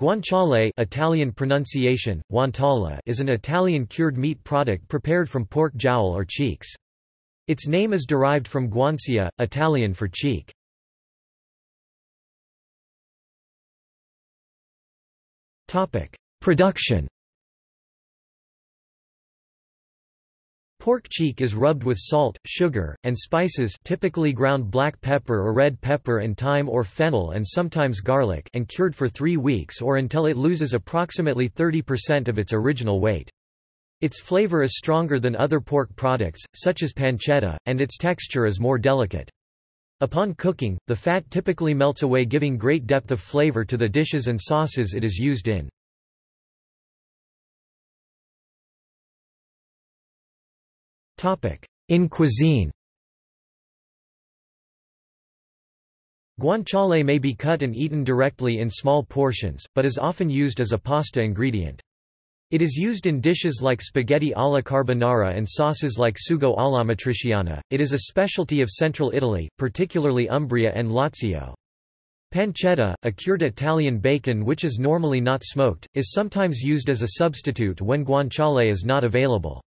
Guanciale Italian pronunciation, guanciale is an Italian cured meat product prepared from pork jowl or cheeks. Its name is derived from guancia, Italian for cheek. Production Pork cheek is rubbed with salt, sugar, and spices typically ground black pepper or red pepper and thyme or fennel and sometimes garlic and cured for three weeks or until it loses approximately 30% of its original weight. Its flavor is stronger than other pork products, such as pancetta, and its texture is more delicate. Upon cooking, the fat typically melts away giving great depth of flavor to the dishes and sauces it is used in. In cuisine Guanciale may be cut and eaten directly in small portions, but is often used as a pasta ingredient. It is used in dishes like spaghetti alla carbonara and sauces like sugo alla matriciana. It is a specialty of central Italy, particularly Umbria and Lazio. Pancetta, a cured Italian bacon which is normally not smoked, is sometimes used as a substitute when guanciale is not available.